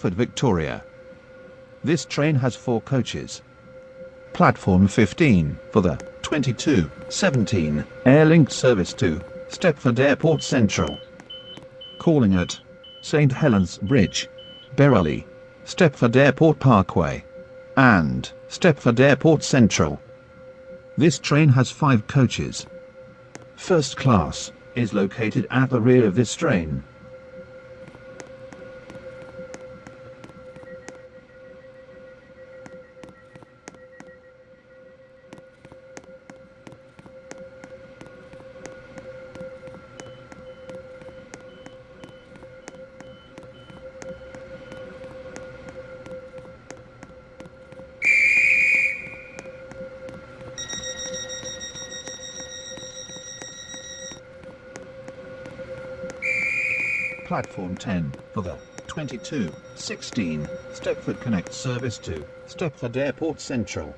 Stepford Victoria. This train has four coaches. Platform 15 for the 2217 Airlink service to Stepford Airport Central. Calling at St. Helens Bridge, Berrily, Stepford Airport Parkway, and Stepford Airport Central. This train has five coaches. First class is located at the rear of this train. Platform 10 for the 2216 Stepford Connect service to Stepford Airport Central.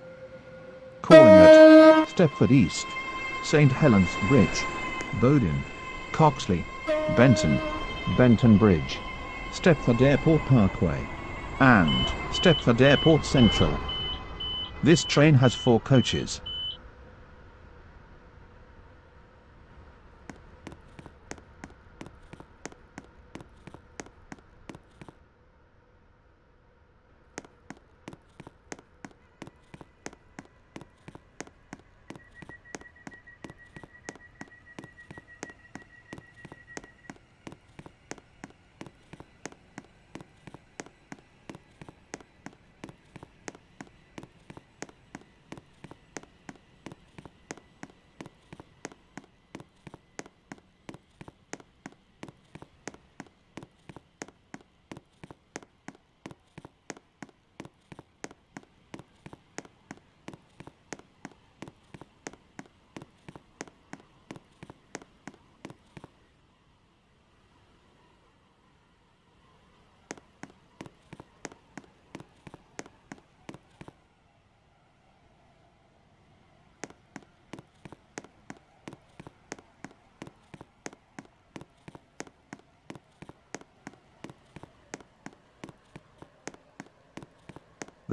Calling at Stepford East, St. Helens Bridge, Bodin, Coxly, Benton, Benton Bridge, Stepford Airport Parkway, and Stepford Airport Central. This train has four coaches.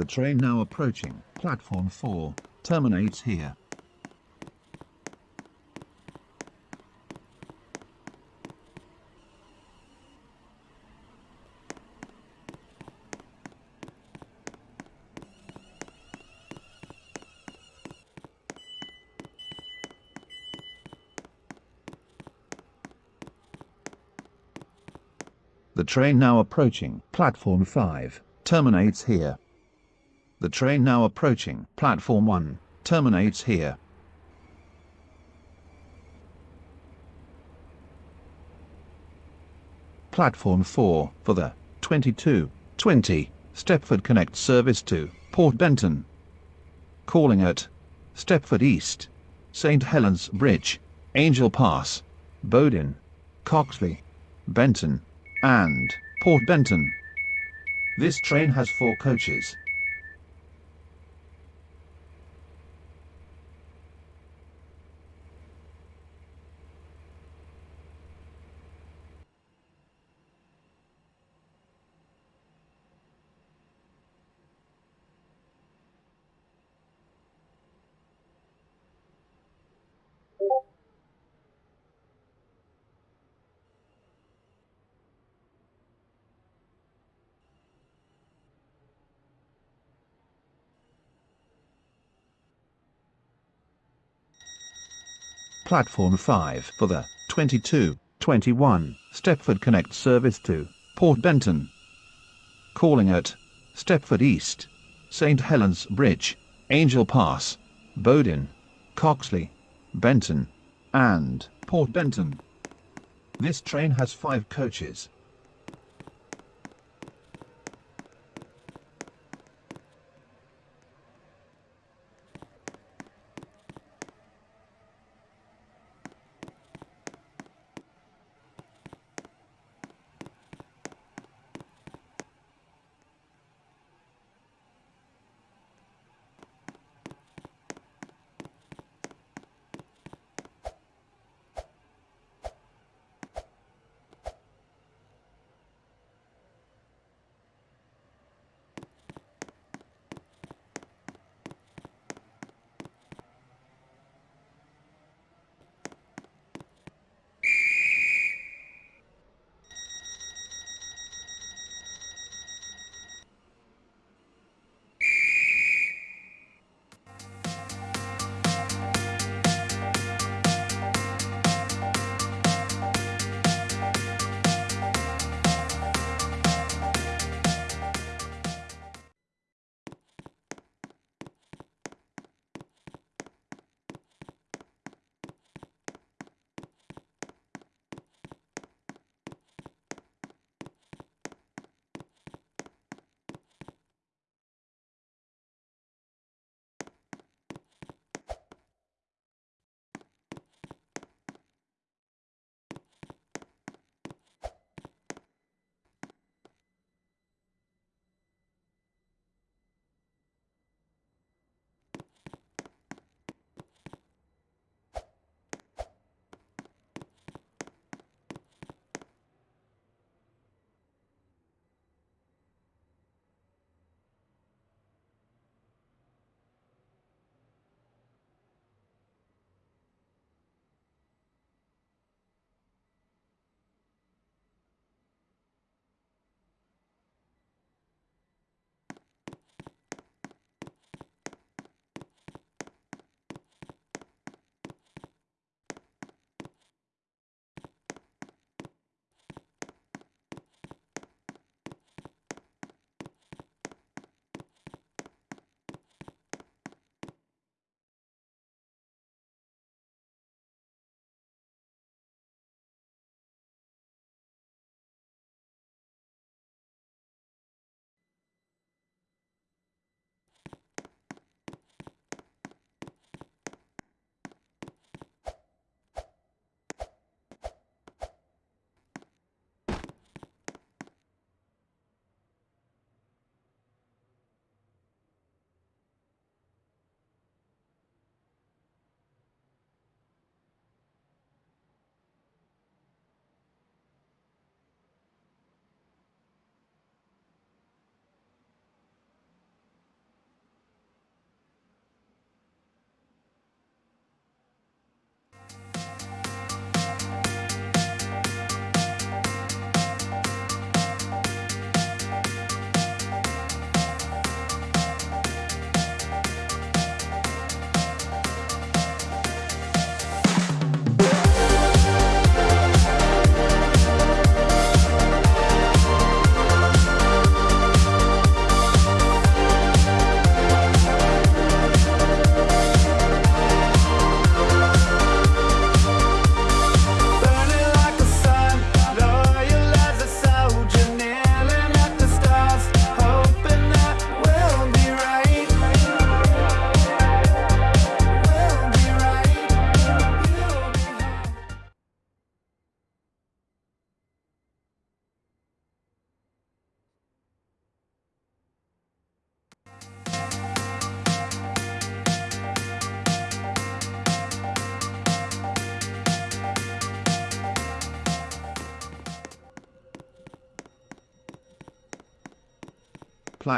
The train now approaching platform 4 terminates here. The train now approaching platform 5 terminates here. The train now approaching platform 1 terminates here. Platform 4 for the 2220 Stepford Connect service to Port Benton. Calling at Stepford East, St. Helens Bridge, Angel Pass, Bodin, Coxly, Benton, and Port Benton. This train has four coaches. Platform 5 for the 2221 Stepford Connect service to Port Benton. Calling at Stepford East, St. Helens Bridge, Angel Pass, Bodin, Coxly, Benton, and Port Benton. This train has five coaches.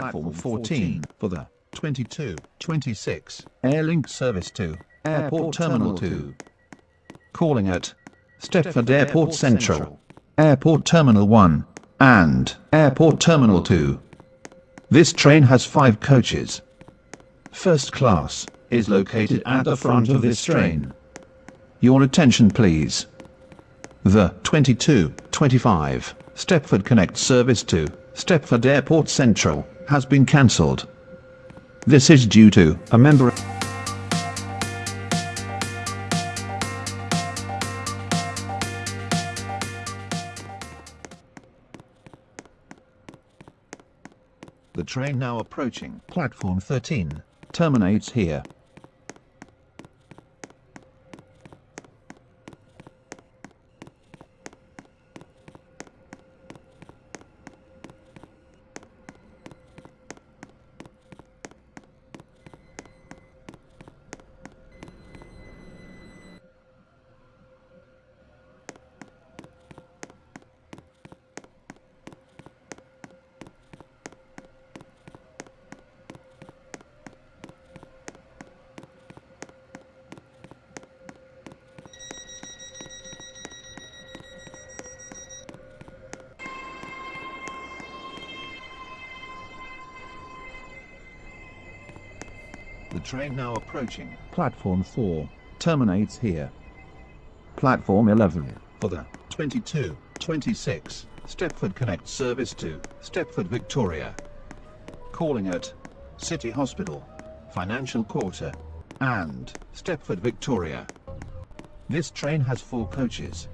Platform 14 for the 2226 Airlink Service to Airport Terminal 2. Calling at Stepford Airport Central, Airport Terminal 1, and Airport Terminal 2. This train has five coaches. First class is located at the front of this train. Your attention please. The 2225 Stepford Connect service to Stepford Airport Central has been cancelled. This is due to a member The train now approaching platform 13 terminates here. Train now approaching platform 4 terminates here. Platform 11 for the 2226 Stepford Connect service to Stepford Victoria. Calling at City Hospital, Financial Quarter, and Stepford Victoria. This train has four coaches.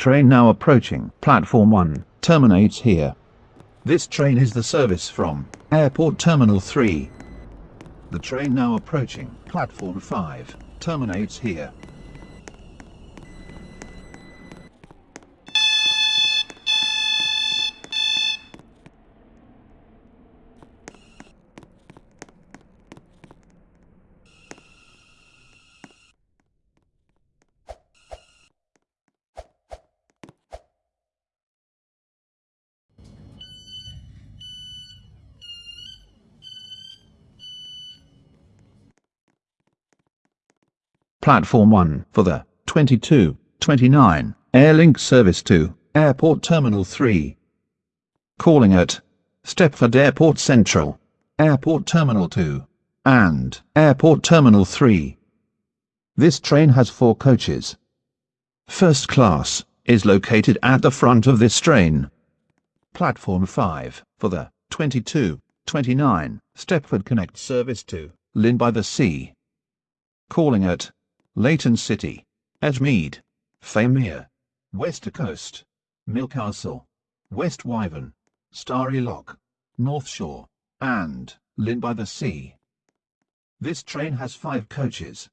Train now approaching platform 1 terminates here. This train is the service from Airport Terminal 3. The train now approaching platform 5 terminates here. Platform 1 for the 2229 Airlink service to Airport Terminal 3. Calling at Stepford Airport Central, Airport Terminal 2, and Airport Terminal 3. This train has four coaches. First class is located at the front of this train. Platform 5 for the 2229 Stepford Connect service to Llyn by the Sea. Calling at Leighton City, Edgemead, Faymere, Wester Coast, Millcastle, Westwyvern, Starry Lock, North Shore, and Llyn by the Sea. This train has five coaches.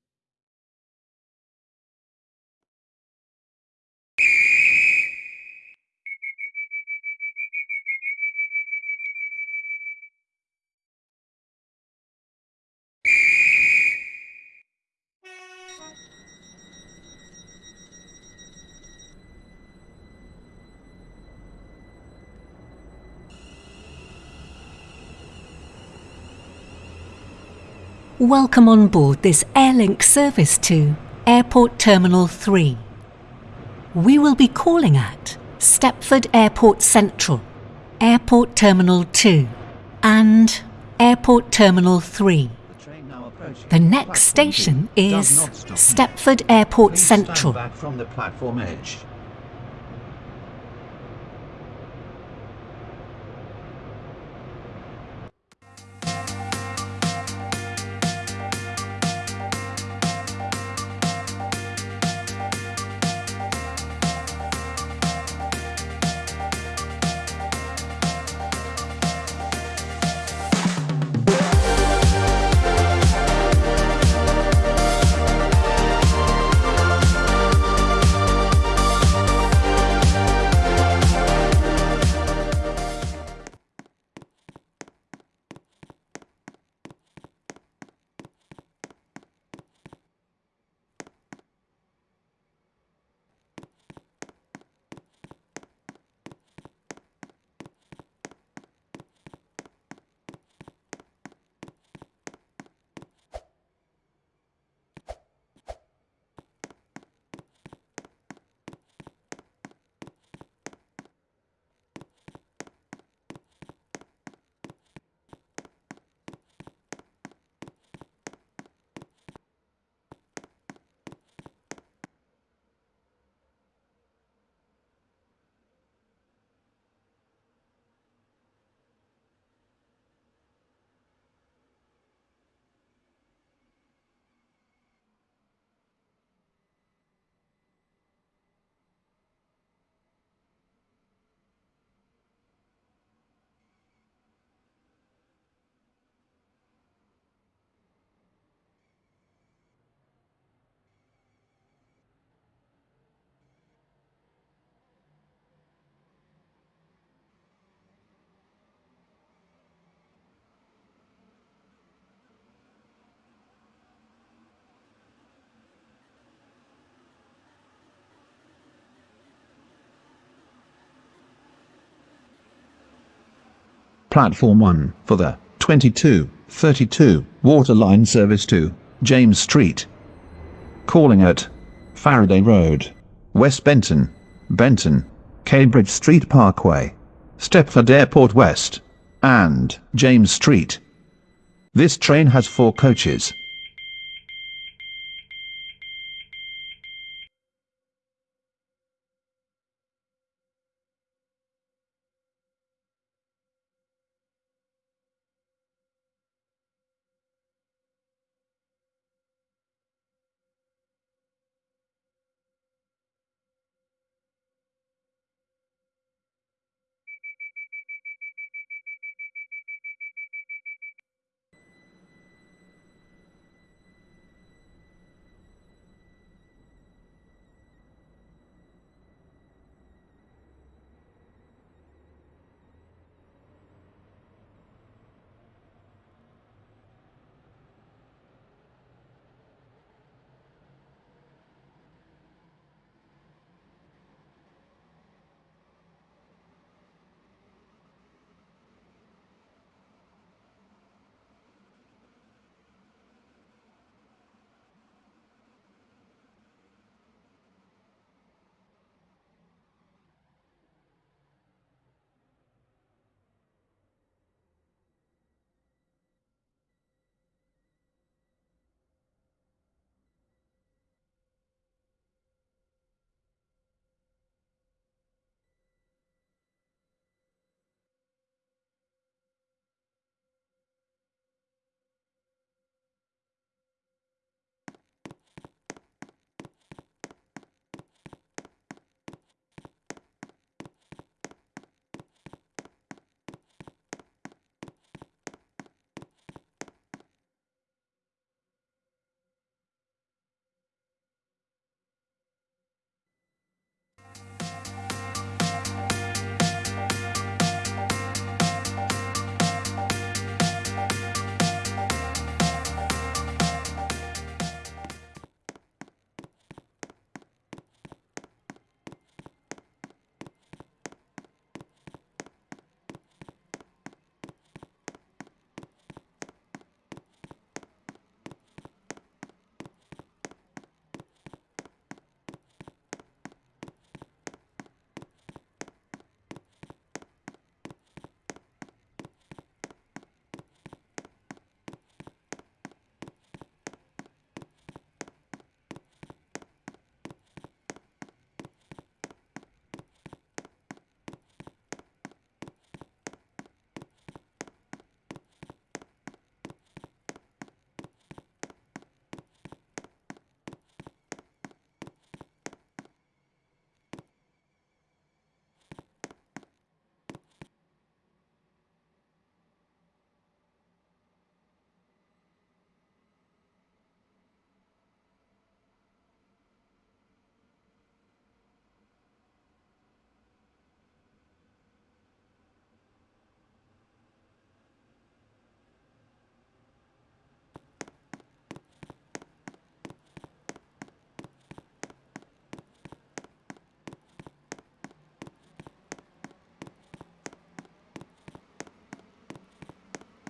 Welcome on board this Airlink service to Airport Terminal 3. We will be calling at Stepford Airport Central, Airport Terminal 2, and Airport Terminal 3. The next station is Stepford Airport Central. Platform 1 for the 2232 Waterline Service to James Street. Calling at Faraday Road, West Benton, Benton, Cambridge Street Parkway, Stepford Airport West, and James Street. This train has four coaches.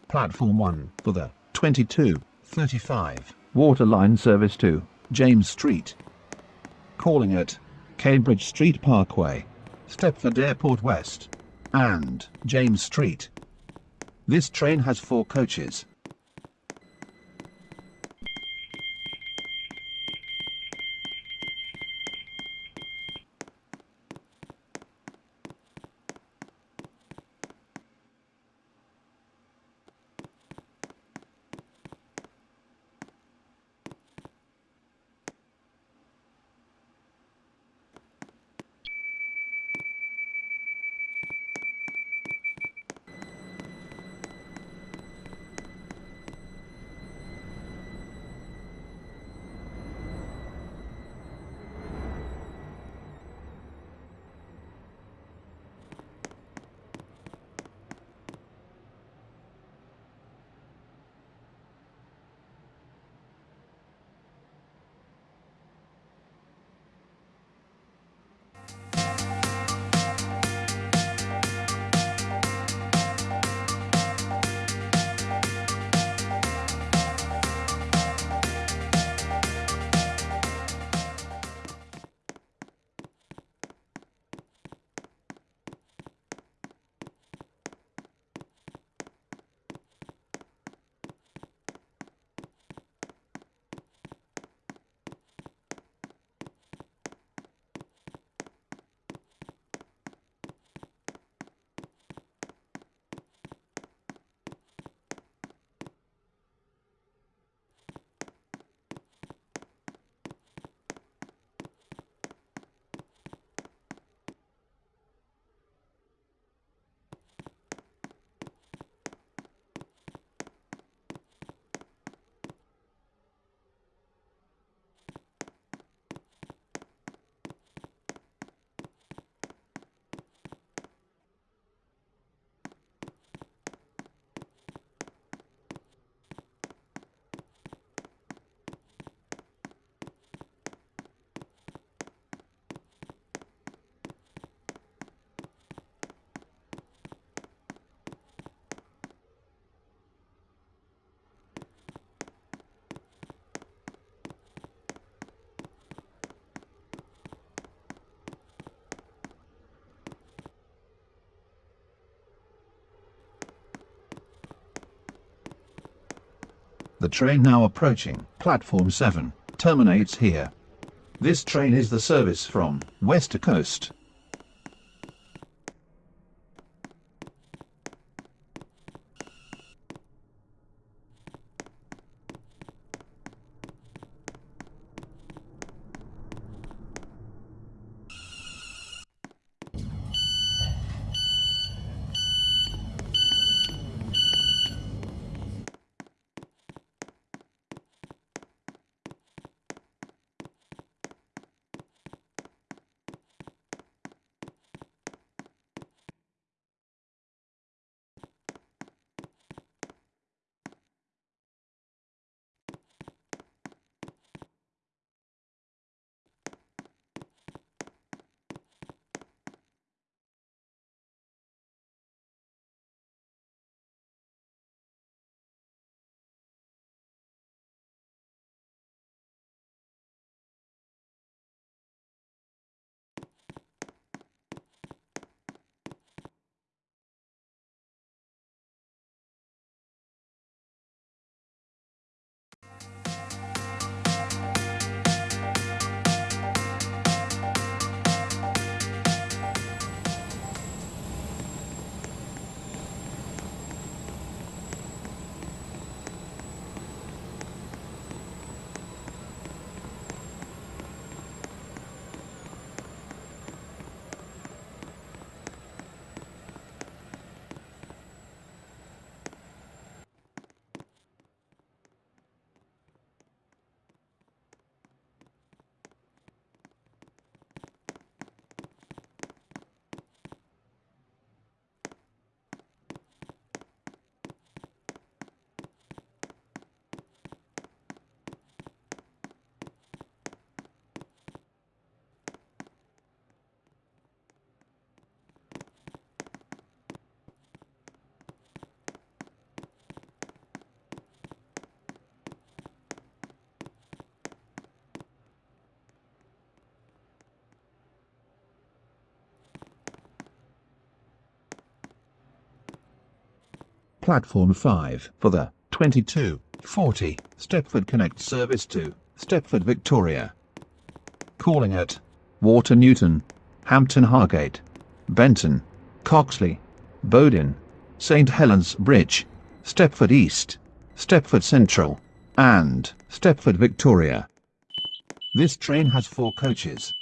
Platform 1 for the 2235 Waterline Service to James Street. Calling at Cambridge Street Parkway, Stepford Airport West, and James Street. This train has four coaches. The train now approaching platform 7 terminates here. This train is the service from west to coast. Platform 5 for the 2240 Stepford Connect service to Stepford Victoria. Calling at Water Newton, Hampton Hargate, Benton, Coxly, Bodin, St Helens Bridge, Stepford East, Stepford Central, and Stepford Victoria. This train has four coaches.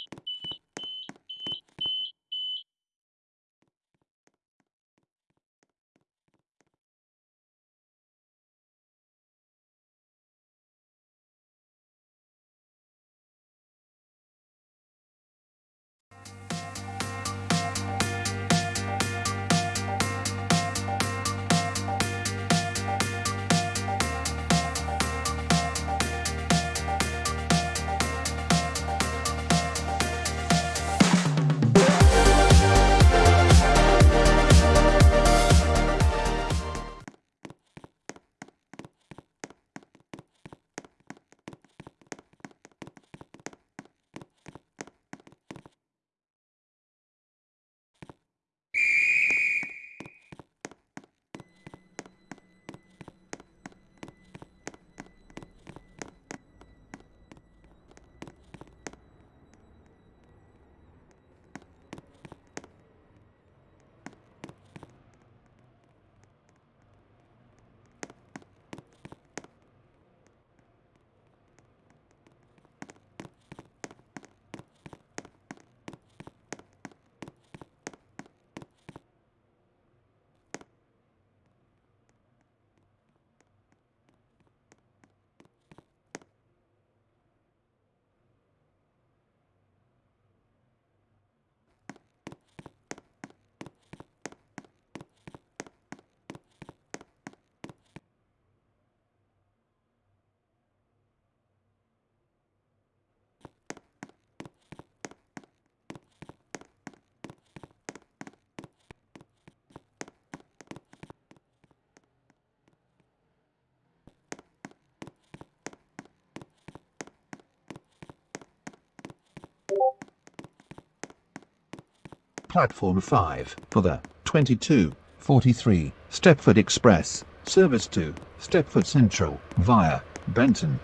Platform 5 for the 2243 Stepford Express service to Stepford Central via Benton.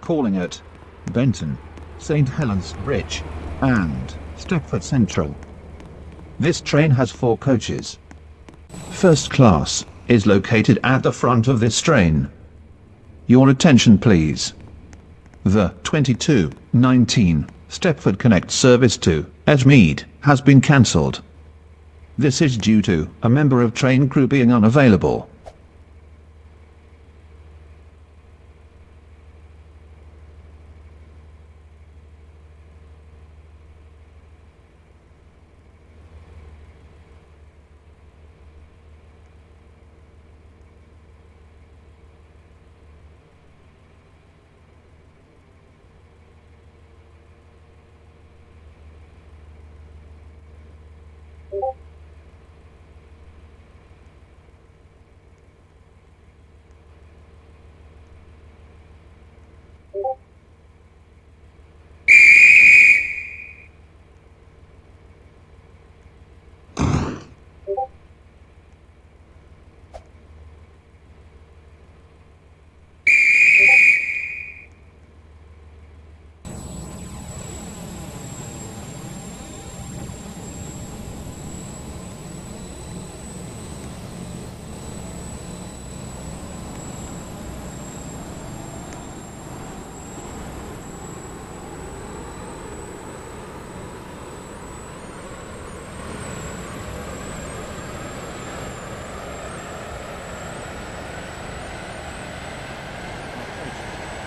Calling at Benton, St. Helens Bridge, and Stepford Central. This train has four coaches. First class is located at the front of this train. Your attention please. The 2219 Stepford Connect service to Edgemead has been cancelled. This is due to a member of train crew being unavailable.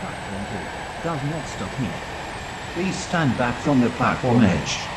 Platform 2 does not stop here. Please stand back from the platform edge.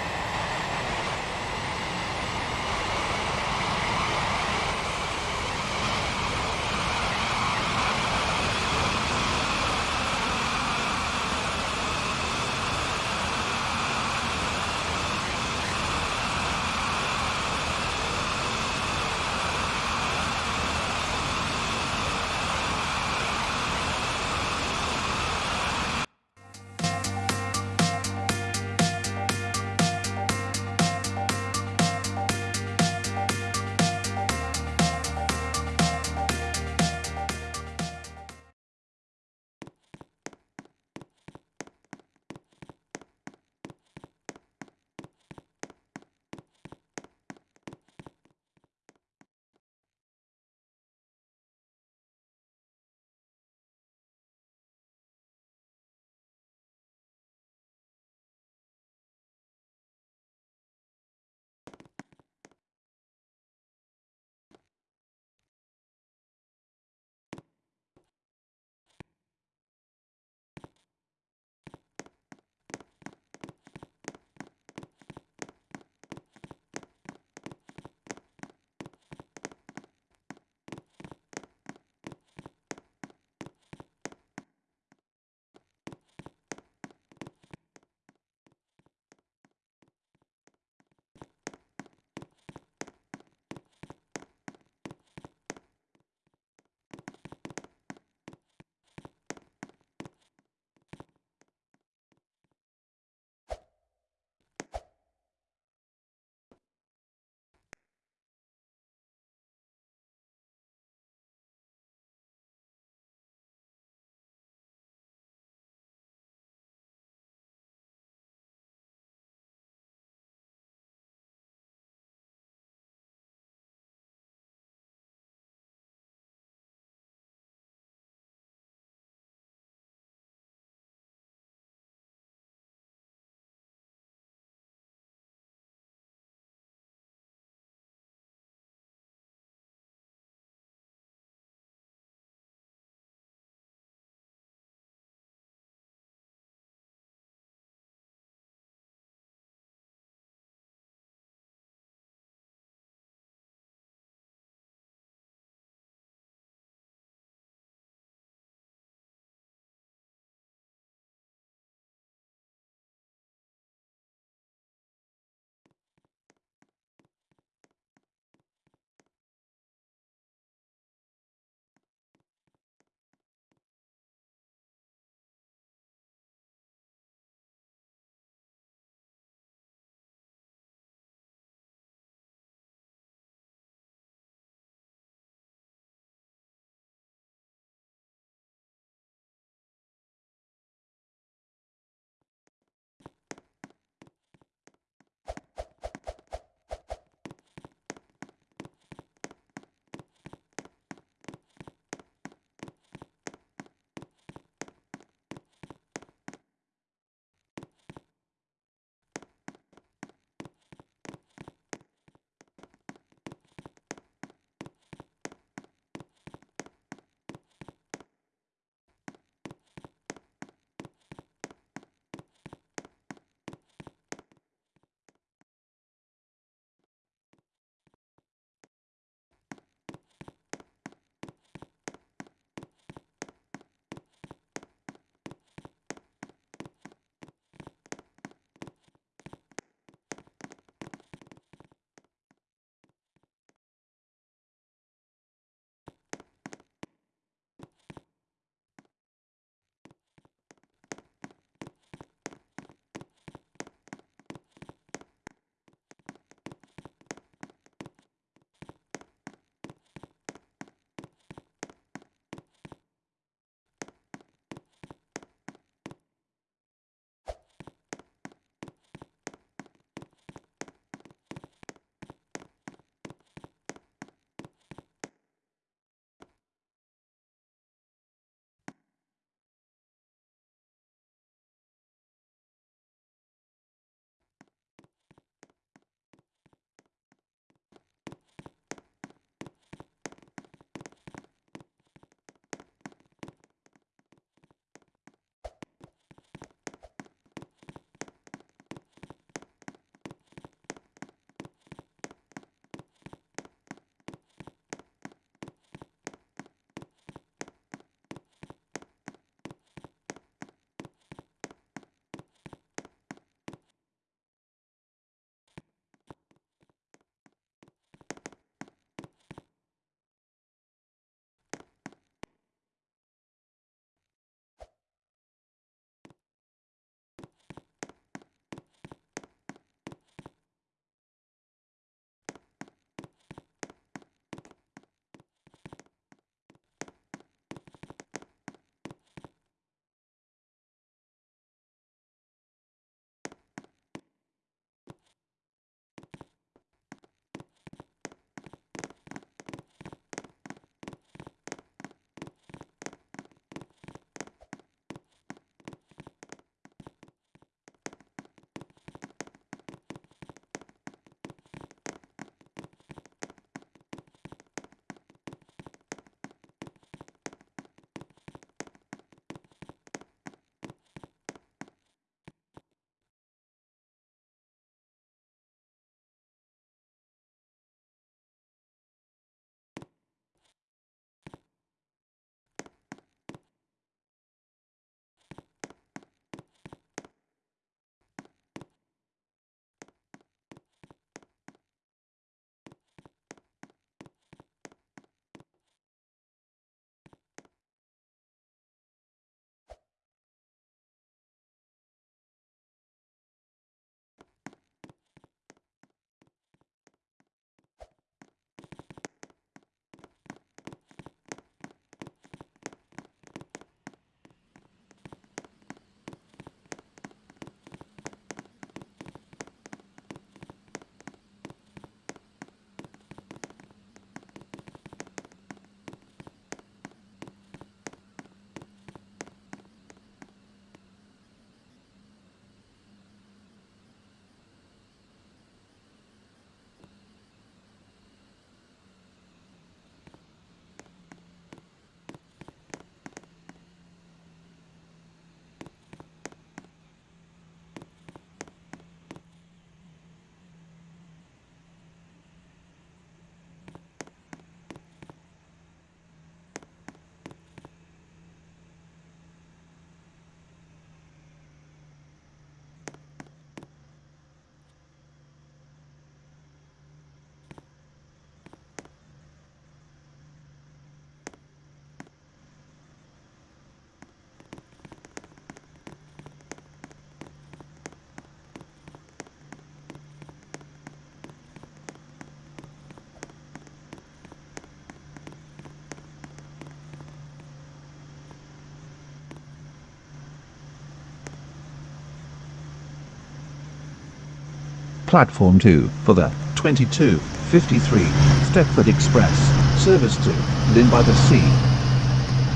Platform 2 for the 2253 Stepford Express service to Llyn by the Sea.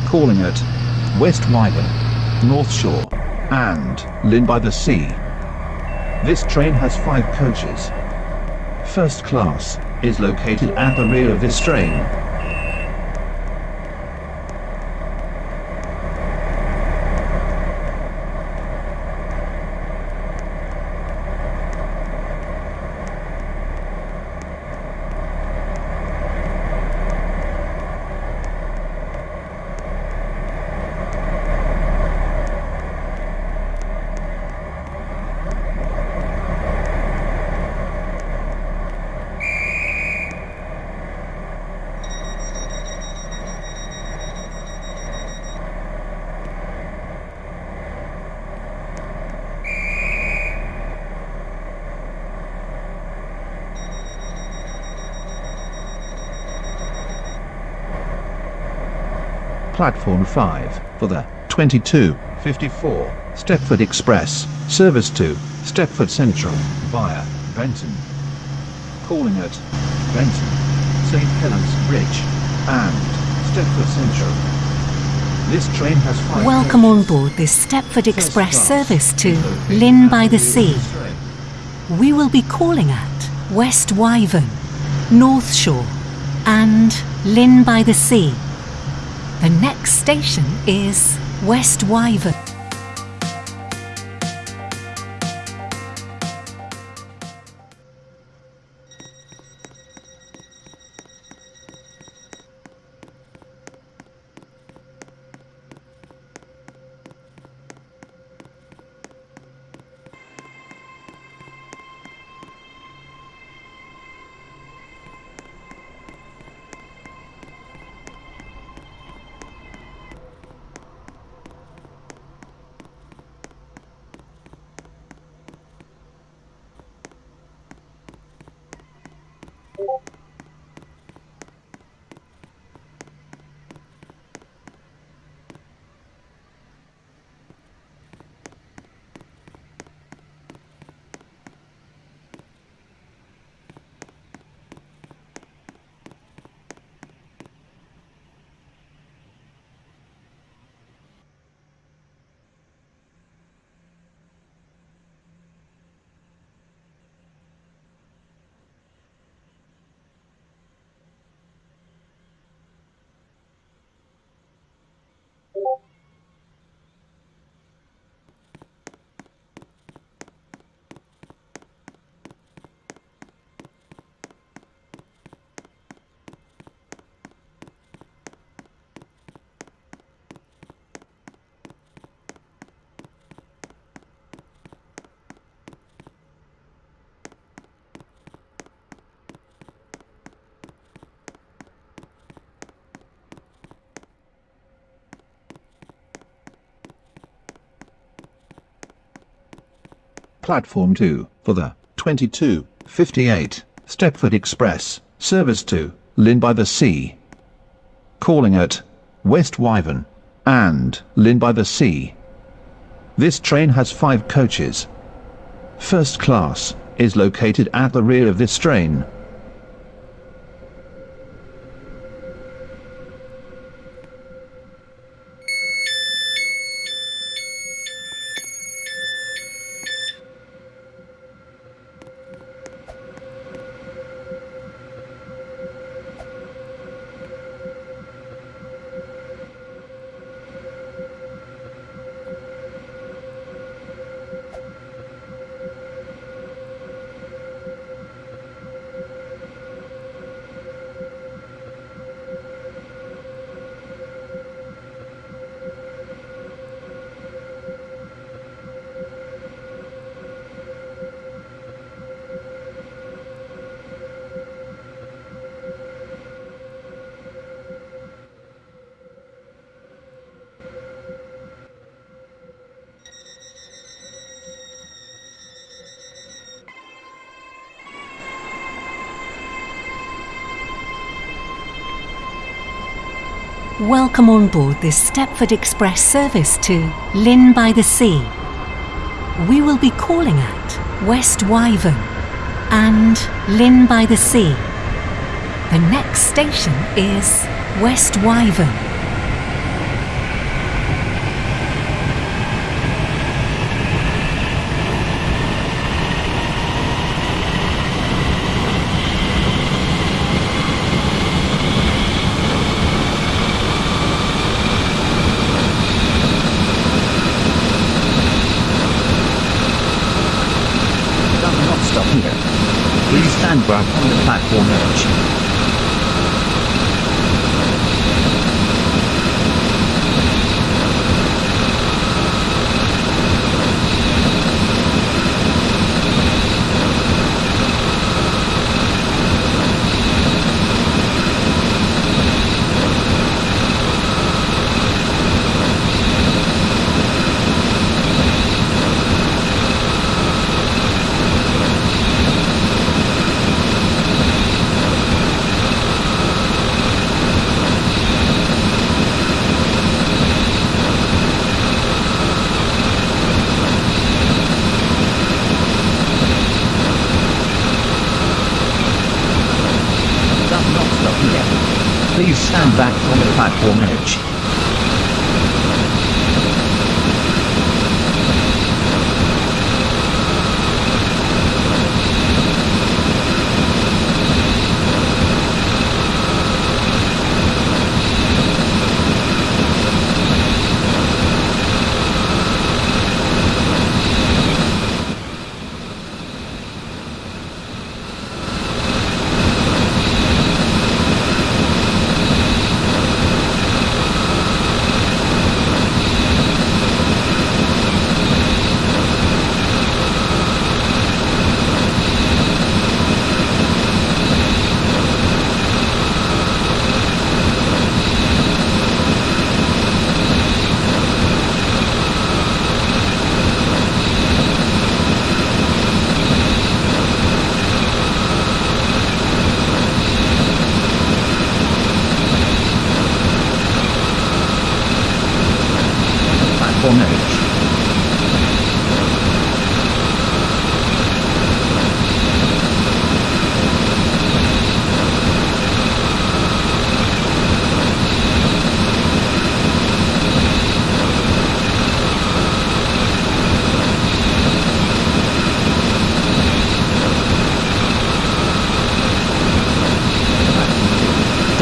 Calling at Westwyvern, North Shore, and Llyn by the Sea. This train has five coaches. First class is located at the rear of this train. Platform 5 for the 2254 Stepford Express service to Stepford Central via Benton. Calling at Benton, St Helens Bridge, and Stepford Central. This train has five Welcome on board this Stepford Express service to Llyn by the Sea. We will be calling at Westwyvern, North Shore, and Llyn by the Sea. The next station is Westwyvern. Platform 2 for the 2258 Stepford Express service to Llyn by the Sea. Calling at Westwyvern and Llyn by the Sea. This train has five coaches. First class is located at the rear of this train. Welcome on board this Stepford Express service to Llyn by the Sea. We will be calling at Westwyvern, and Llyn by the Sea. The next station is Westwyvern. Does not stop here. Please stand back platform edge. Does not stop here. Please stand back from the platform edge. Platform edge.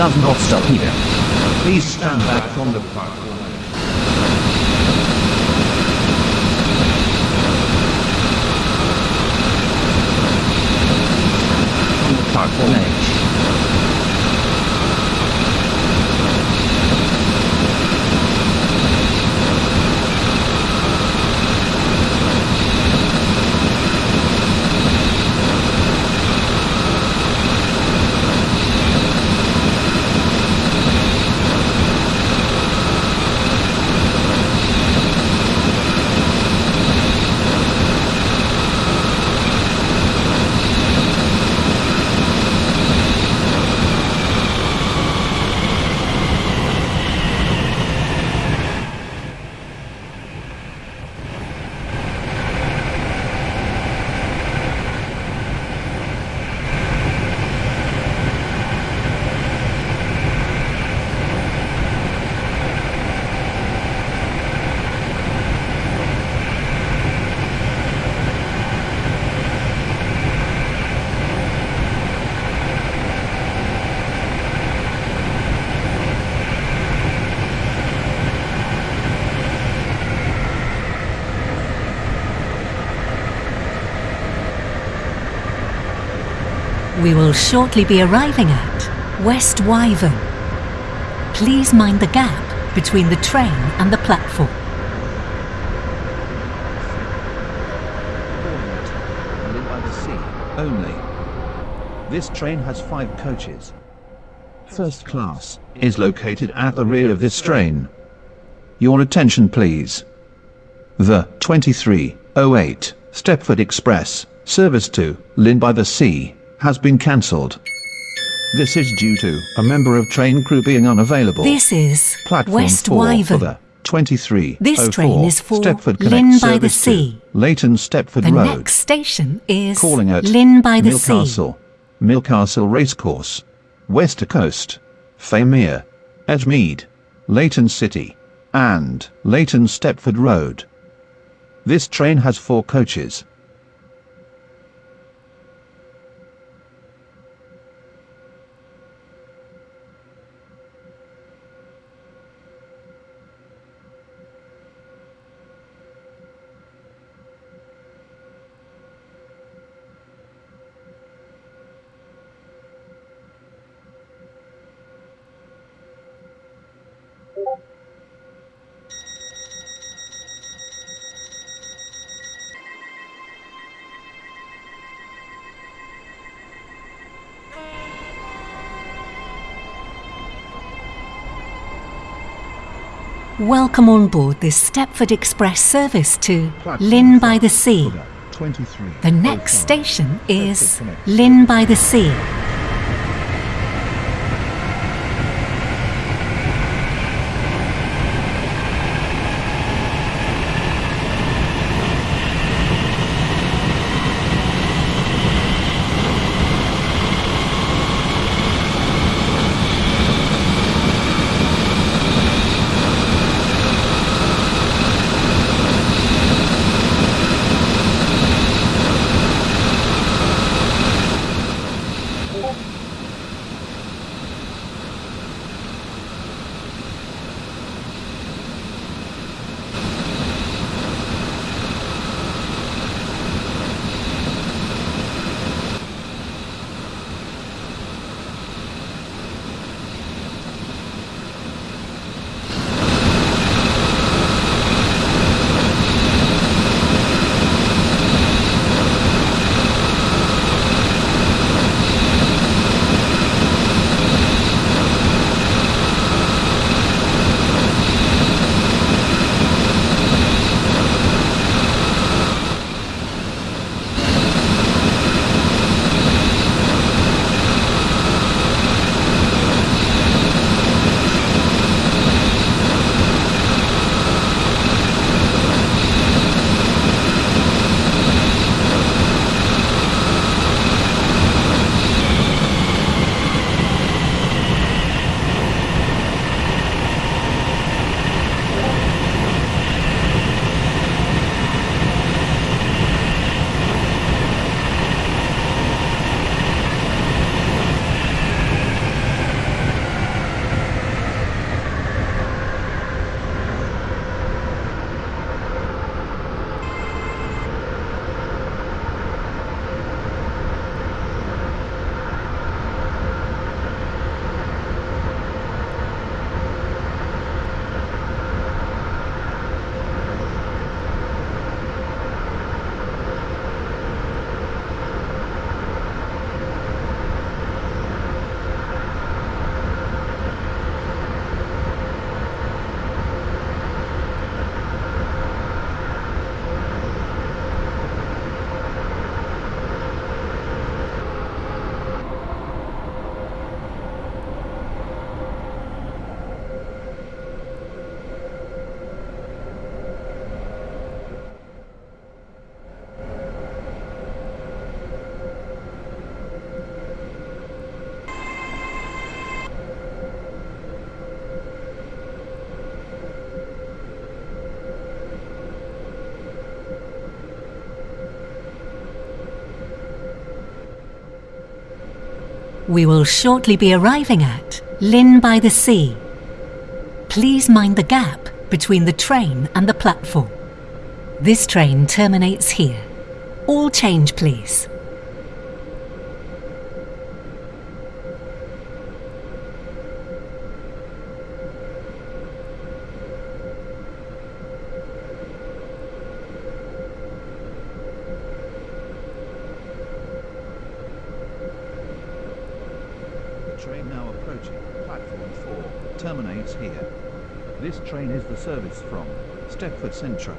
Does not stop here. Please stand back from the platform. Platform edge. We will shortly be arriving at Westwyvern. Please mind the gap between the train and the platform. Only. This train has five coaches. First class is located at the rear of this train. Your attention please. The 2308 Stepford Express service to Llyn by the Sea has been cancelled. This is due to a member of train crew being unavailable. This is Platform West 4 for Wyvern. the 23. This oh train is for Stepford Llyn by the Sea. to Leighton Stepford The Road. next station is Calling at Llyn by the Sea. Milcastle Millcastle Racecourse, Wester Coast, Faymere, Edgemead, Leighton City, and Leighton Stepford Road. This train has four coaches. Welcome on board this Stepford Express service to Llyn by the Sea. The next station is Llyn by the Sea. We will shortly be arriving at Llyn by the Sea. Please mind the gap between the train and the platform. This train terminates here. All change, please. The train now approaching platform 4 terminates here. This train is the service from Stepford Central.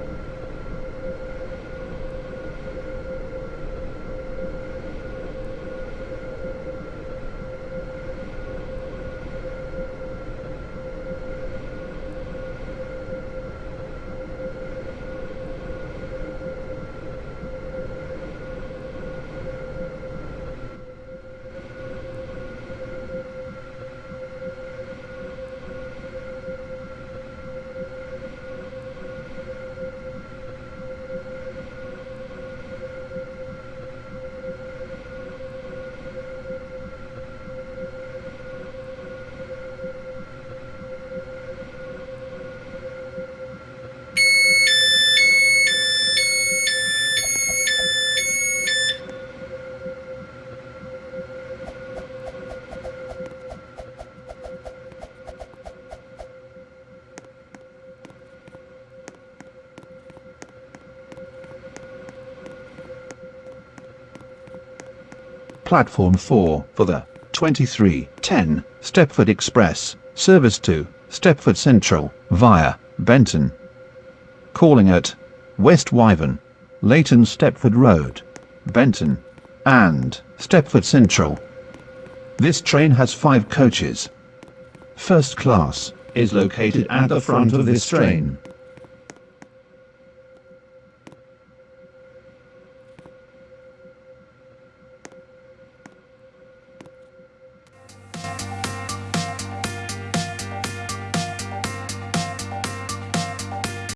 Platform 4 for the 2310 Stepford Express service to Stepford Central via Benton. Calling at West Wyvern, Leighton Stepford Road, Benton, and Stepford Central. This train has five coaches. First class is located at the front of this train.